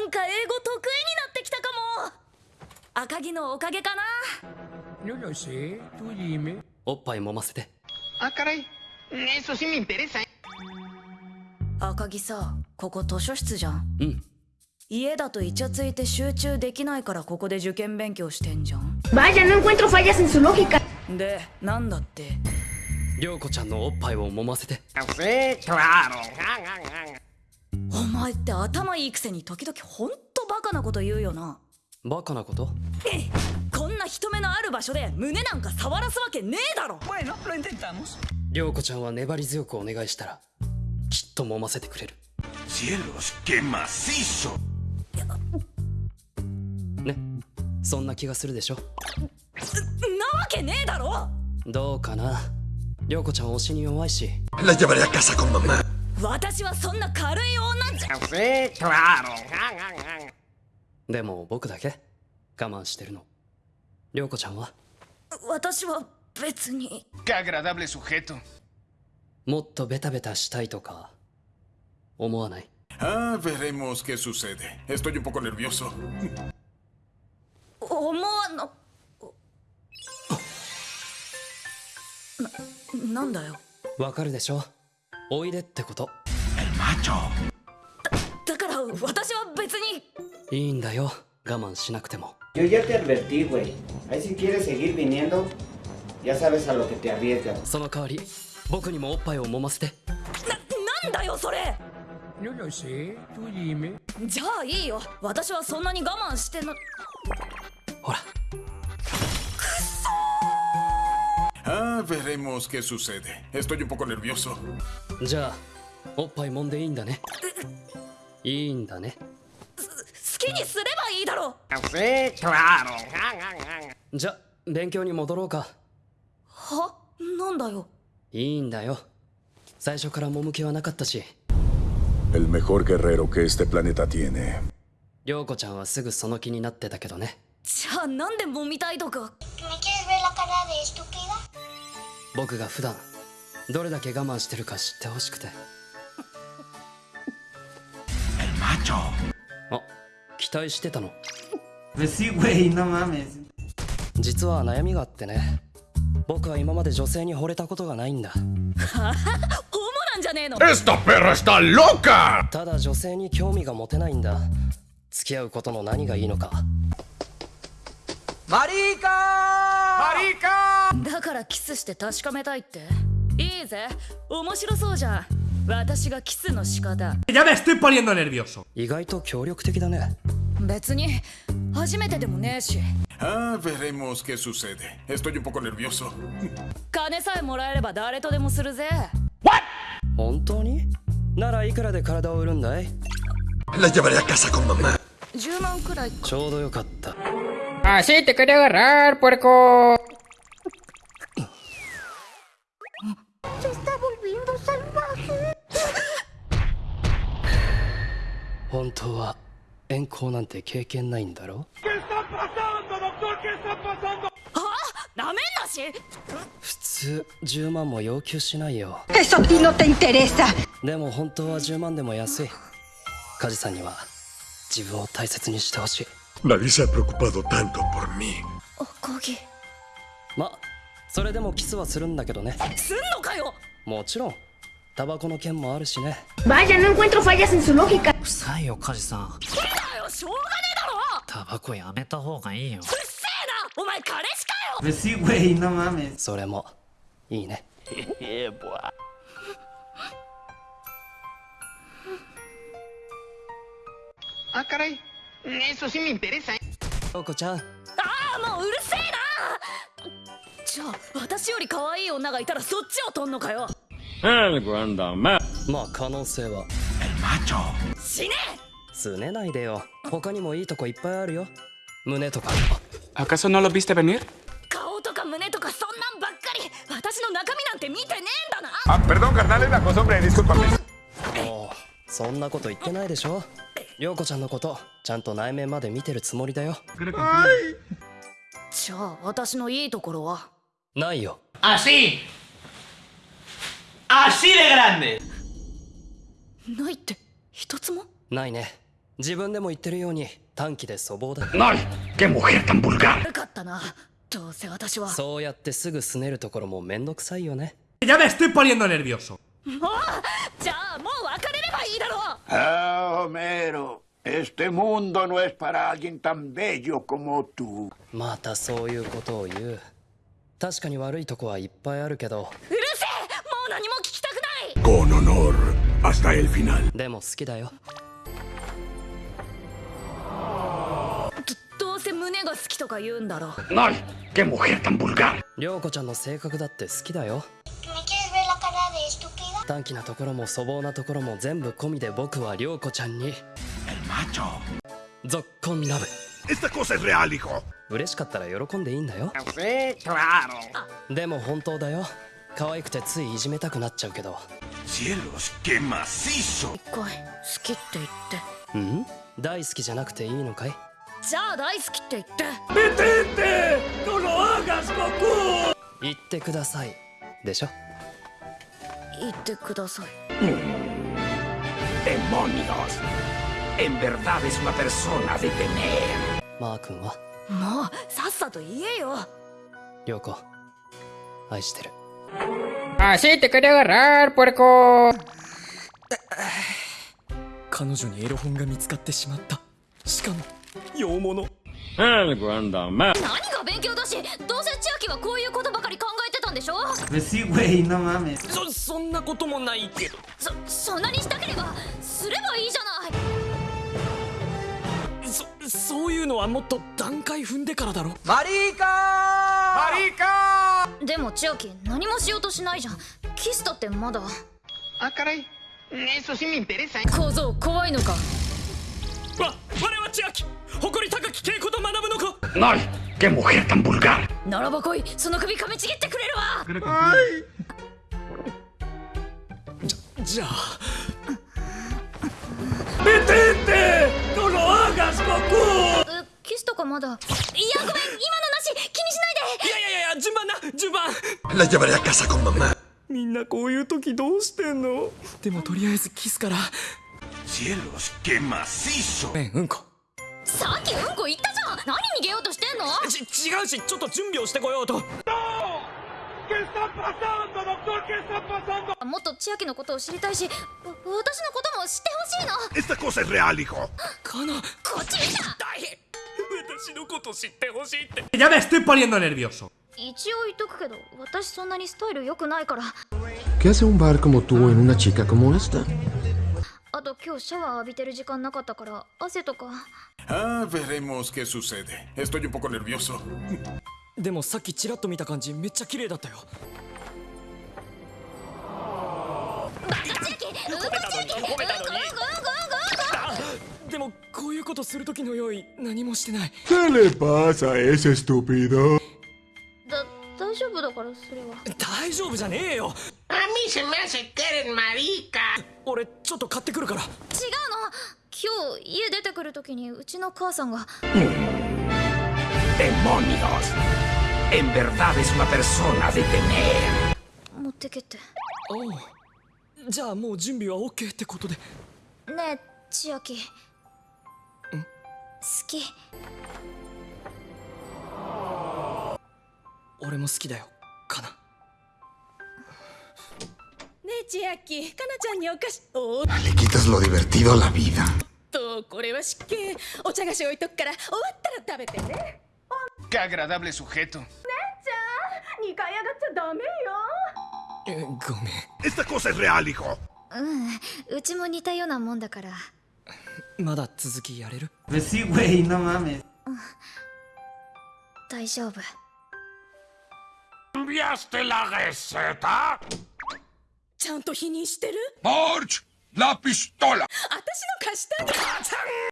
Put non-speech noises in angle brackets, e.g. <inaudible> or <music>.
なんか英語得意になってきたかも赤木のおかげかな.おっぱい揉ませて Ah, caray. Eso sí me interesa. ¿eh? 赤木さここ図書室じゃんうん家だとイチャついて集中できないからここで受験勉強してんじゃん Vaya, no encuentro fallas en su lógica. でなんだって？涼子ちゃんのおっぱいを揉ませて Sí, claro. お前って頭いいくせに時々ほんとバカなこと言うよな。バカなこと？えこんな人目のある場所で胸なんか触らすわけねえだろ。Bueno, lo intentamos. 涼子ちゃんは粘り強くお願いしたらきっと揉ませてくれる.ね？そんな気がするでしょ？なわけねえだろ。どうかな？涼子ちゃん推しに弱いし。La llevaré a casa con mamá. 私はそんな軽い女じゃ.でも僕だけ我慢してるの涼子ちゃんは私は別に.もっとベタベタしたいとか思わない Ah, veremos qué sucede. Estoy un poco nervioso. 思わなななおいでってこと ¡El macho! だから私は別にいいんだよ我慢しなくても Yo ya te advertí, güey. Ahí si quieres seguir viniendo, ya sabes a lo que te arriesgas. その代わり僕にもおっぱいを揉ませてななんだよそれ No lo sé, tú dime. じゃあいいよ私はそんなに我慢してなほら Ah, veremos qué sucede. Estoy un poco nervioso. じゃあおっぱい揉んでいいんだね。いいんだね。好きにすればいいだろ.じゃ勉強に戻ろうか。は？なんだよ。いいんだよ。最初から揉む気はなかったし。El mejor guerrero que este planeta tiene. 涼子ちゃんはすぐその気になってたけどね。じゃあなんで揉みたいとか？¿Me quieres ver la cara de estúpida? 僕が普段どれだけ我慢してるか知ってほしくて. <laughs> あ期待してたの.実は悩みがあってね。僕は今まで女性に惚れたことがないんだ。ホモなんじゃねえの.ただ女性に興味が持てないんだ。付き合うことの何がいいのか。¡Marica! だからキスして確かめたいっていいぜ。面白そうじゃ。私がキスの仕方。やべステッパリエンドネルビオソ意外と協力的だね。別に。初めてでもねえし。ああ、veremos qué sucede estoy un poco 金さえもらえれば誰とでもするぜ。What? 本当に？ならいくらで体を売るんだい？La llevaré a casa con mamá。10万くらいちょうどよかった。走ってくれ agarrar puerco 遠行なんて経験ないんだろ？なめんなし？普通10万も要求しないよ.でも本当は10万でも安い。梶さんには自分を大切にしてほしい。Nadie se ha preocupado tanto por mí. それでもキスはするんだけどね。すんのかよ？もちろん。タバコの件もあるしね。Vaya, no encuentro fallas en su lógica. 臭いよ梶さんしょうがねえだろタバコやめた方がいいようっせえなお前彼氏かよ Pues sí, güey, no mames. それもいいね Ah, caray. Eso sí me interesa. ¿eh? 陽子ちゃんああもううるせえなじゃあ私より可愛い女がいたらそっちを取んのかよまあ可能性は ¡El macho! 死ねすねないでよ。他にもいいとこいっぱいあるよ。胸とか。¿Acaso no lo viste venir? 顔とか胸とかそんなんばっかり。私の中身なんて見てねえんだな。Ah, perdón, carnal, es la costumbre, discúlpame. もうそんなこと言ってないでしょ。陽子ちゃんのことちゃんと内面まで見てるつもりだよ。じゃあ私のいいところは？ないよ。Así. Así de grande. ないって。一つも？ないね自分でも言ってるように短期で粗暴だ。¡Ay! ¡Qué mujer tan vulgar! 悪かったな。どうせ私は。そうやってすぐ拗ねるところもめんどくさいよね。Ya me estoy poniendo nervioso. もう？じゃあもう別れればいいだろう。Ah, Homero, este mundo no es para alguien tan bello como tú. またそういうことを言う。確かに悪いとこはいっぱいあるけど。うるせえ！もう何も聞きたくない！Con honor, hasta el final. でも好きだよとか言うんだろう ¡Ay! ¡Qué mujer tan vulgar! 涼子ちゃんの性格だって好きだよ.短気なところも粗暴なところも全部込みで僕は涼子ちゃんに El macho. ぞっこんラブ Esta cosa es real, hijo. 嬉しかったら喜んでいいんだよ.でも本当だよ可愛くてついいじめたくなっちゃうけど Cielos, qué macizo. 一回好きって言ってうん？大好きじゃなくていいのかい？じゃあ大好きって言って。言ってください。でしょ？言ってください。¡Demonios! En verdad es una persona de temer. マー君は？もうさっさと言えよ。涼子愛してる。Así te quería agarrar, puerco. 彼女にエロ本が見つかってしまった。しかも洋物.何が勉強だしどうせ千秋はこういうことばかり考えてたんでしょ Sí, güey, no mames. そそんなこともないけどそそんなにしたければすればいいじゃないそそういうのはもっと段階踏んでからだろでも千秋何もしようとしないじゃんキスだってまだ Ah, caray. Eso sí me interesa. 小僧怖いのかわ我は千秋誇り高き稽古と学ぶのか？¡Ay! ¡Qué mujer tan vulgar! ならば来いその首噛みちぎってくれるわ！じゃあ。えキスとかまだ？いやごめん今のなし気にしないで！いやいやいや順番な順番。La llevaré a casa con mamá. みんなこういう時どうしてんの？でもとりあえずキスから Cielos, qué macizo. えうんこ。さっきうんこ言ったじゃん。何逃げようとしてんの？ち違うしちょっと準備をしてこようと。もっと千秋のことを知りたいしわ私のことも知ってほしいの。Esta cosa es real, hijo. かな。こっち見た。大変。私のこと知ってほしいって。Ya me estoy poniendo nervioso. 一応言っとくけど私そんなにスタイル良くないから。¿Qué hace un bar como tú en una chica como esta? あと今日シャワー浴びてる時間なかったから汗とか Ah, veremos qué sucede. Estoy un poco nervioso. <laughs> でもさっきチラッと見た感じめっちゃ綺麗だったよでもこういうことする時の用意何もしてない ¿Qué le pasa a ese estúpido? 俺ちょっと買ってくるから。違うの。今日家出てくる時にうちの母さんが。¡Demonios! En verdad es una persona de temer. 持ってけって。おうじゃあもう準備は OK ってことで。ねえ千秋。好き。俺も好きだよかな千秋かなちゃんにお菓子おっ Le quitas lo divertido a la vida. とこれは失敬お茶菓子置いとくから終わったら食べてね Qué agradable sujeto. 姉ちゃん2回上がっちゃダメよえごめん Esta cosa es real, hijo. うんうちも似たようなもんだからまだ続きやれる Sí, güey, no mames. 大丈夫 ¿Cambiaste la receta? ちゃんと否認してる？March, la pistola. 私の貸したんだ